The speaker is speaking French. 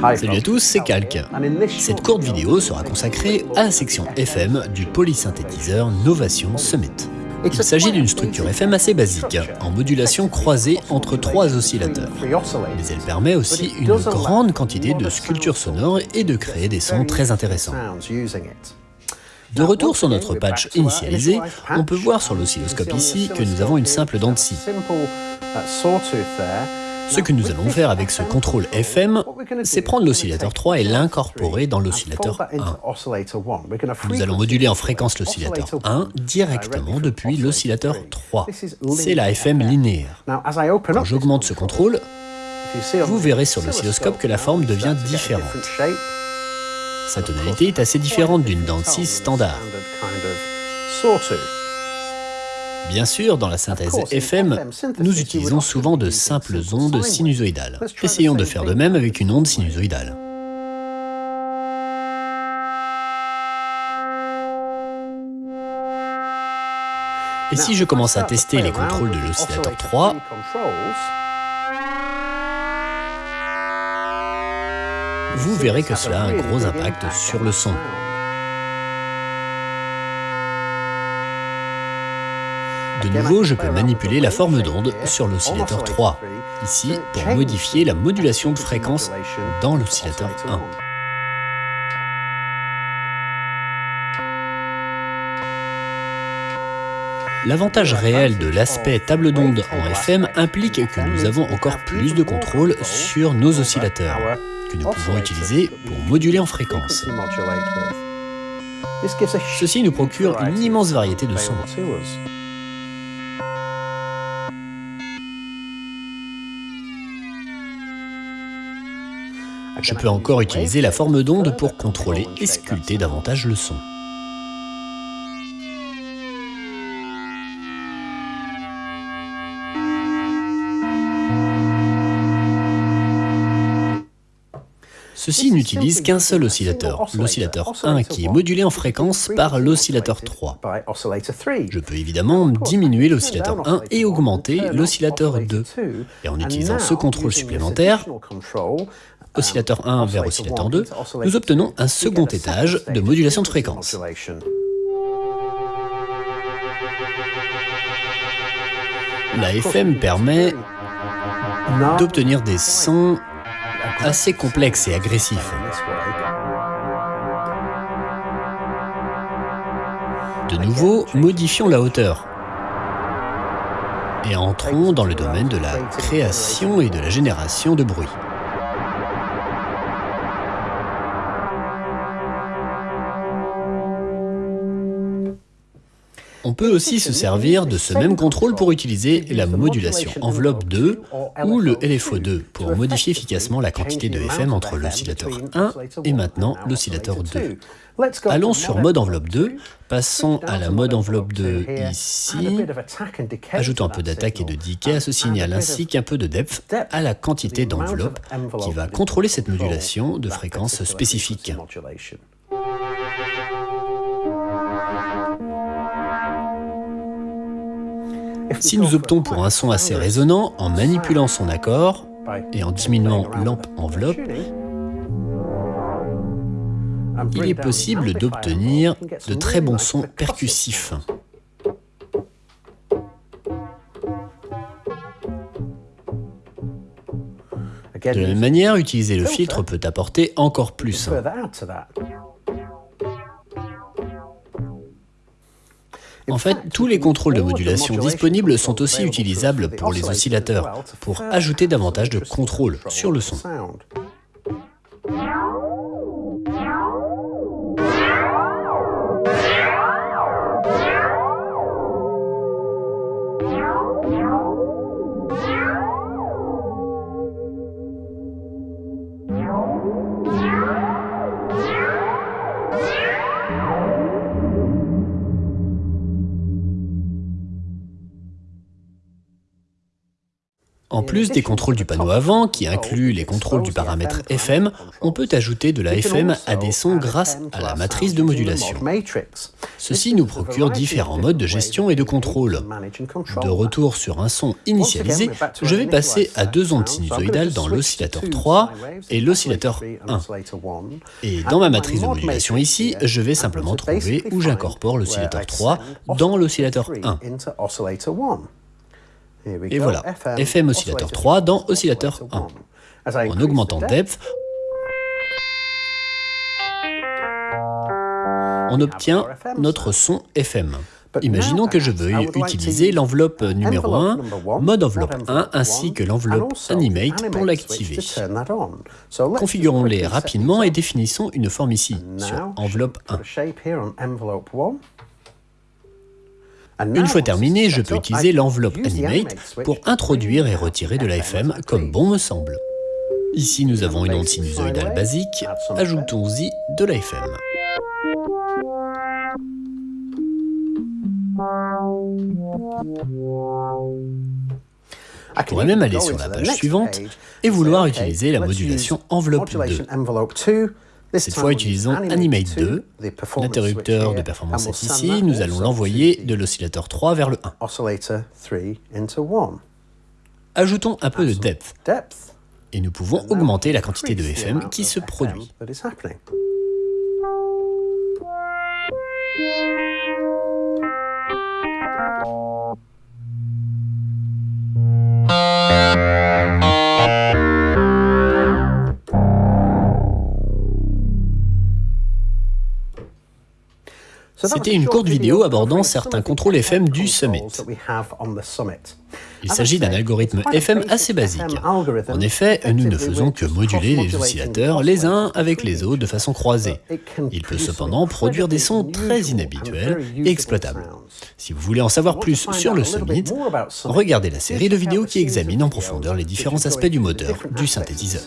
Salut à tous, c'est Calque. Cette courte vidéo sera consacrée à la section FM du polysynthétiseur Novation Summit. Il s'agit d'une structure FM assez basique, en modulation croisée entre trois oscillateurs. Mais elle permet aussi une grande quantité de sculptures sonores et de créer des sons très intéressants. De retour sur notre patch initialisé, on peut voir sur l'oscilloscope ici que nous avons une simple dent de scie. Ce que nous allons faire avec ce contrôle FM, c'est prendre l'oscillateur 3 et l'incorporer dans l'oscillateur 1. Nous allons moduler en fréquence l'oscillateur 1 directement depuis l'oscillateur 3. C'est la FM linéaire. Quand j'augmente ce contrôle, vous verrez sur l'oscilloscope que la forme devient différente. Sa tonalité est assez différente d'une de scie standard. Bien sûr, dans la synthèse FM, nous utilisons souvent de simples ondes sinusoïdales. Essayons de faire de même avec une onde sinusoïdale. Et si je commence à tester les contrôles de l'oscillateur 3, vous verrez que cela a un gros impact sur le son. De nouveau, je peux manipuler la forme d'onde sur l'oscillateur 3, ici pour modifier la modulation de fréquence dans l'oscillateur 1. L'avantage réel de l'aspect table d'onde en FM implique que nous avons encore plus de contrôle sur nos oscillateurs, que nous pouvons utiliser pour moduler en fréquence. Ceci nous procure une immense variété de sons. Je peux encore utiliser la forme d'onde pour contrôler et sculpter davantage le son. Ceci n'utilise qu'un seul oscillateur, l'oscillateur 1 qui est modulé en fréquence par l'oscillateur 3. Je peux évidemment diminuer l'oscillateur 1 et augmenter l'oscillateur 2. Et en utilisant ce contrôle supplémentaire, oscillateur 1 vers oscillateur 2, nous obtenons un second étage de modulation de fréquence. La FM permet d'obtenir des sons assez complexes et agressifs. De nouveau, modifions la hauteur. Et entrons dans le domaine de la création et de la génération de bruit. On peut aussi se servir de ce même contrôle pour utiliser la modulation enveloppe 2 ou le LFO2 pour modifier efficacement la quantité de FM entre l'oscillateur 1 et maintenant l'oscillateur 2. Allons sur mode enveloppe 2, passons à la mode enveloppe 2 ici, ajoutons un peu d'attaque et de decay à ce signal ainsi qu'un peu de depth à la quantité d'enveloppe qui va contrôler cette modulation de fréquence spécifique. Si nous optons pour un son assez résonnant, en manipulant son accord et en diminuant l'amp enveloppe, il est possible d'obtenir de très bons sons percussifs. De la même manière, utiliser le filtre peut apporter encore plus. En fait, tous les contrôles de modulation disponibles sont aussi utilisables pour les oscillateurs, pour ajouter davantage de contrôle sur le son. En plus des contrôles du panneau avant, qui inclut les contrôles du paramètre FM, on peut ajouter de la FM à des sons grâce à la matrice de modulation. Ceci nous procure différents modes de gestion et de contrôle. De retour sur un son initialisé, je vais passer à deux ondes sinusoïdales dans l'oscillateur 3 et l'oscillateur 1. Et dans ma matrice de modulation ici, je vais simplement trouver où j'incorpore l'oscillateur 3 dans l'oscillateur 1. Et voilà, FM oscillateur 3 dans oscillateur 1. En augmentant depth, on obtient notre son FM. Imaginons que je veuille utiliser l'enveloppe numéro 1, mode enveloppe 1, ainsi que l'enveloppe Animate pour l'activer. Configurons-les rapidement et définissons une forme ici, sur enveloppe 1. Une fois terminé, je peux utiliser l'enveloppe Animate pour introduire et retirer de la FM comme bon me semble. Ici, nous avons une onde sinusoïdale basique, ajoutons-y de la FM. Je pourrais même aller sur la page suivante et vouloir utiliser la modulation enveloppe 2. Cette fois, utilisons Animate 2. L'interrupteur de performance est ici. Nous allons l'envoyer de l'oscillateur 3 vers le 1. Ajoutons un peu de depth. Et nous pouvons augmenter la quantité de FM qui se produit. C'était une courte vidéo abordant certains contrôles FM du Summit. Il s'agit d'un algorithme FM assez basique. En effet, nous ne faisons que moduler les oscillateurs les uns avec les autres de façon croisée. Il peut cependant produire des sons très inhabituels et exploitables. Si vous voulez en savoir plus sur le Summit, regardez la série de vidéos qui examine en profondeur les différents aspects du moteur du synthétiseur.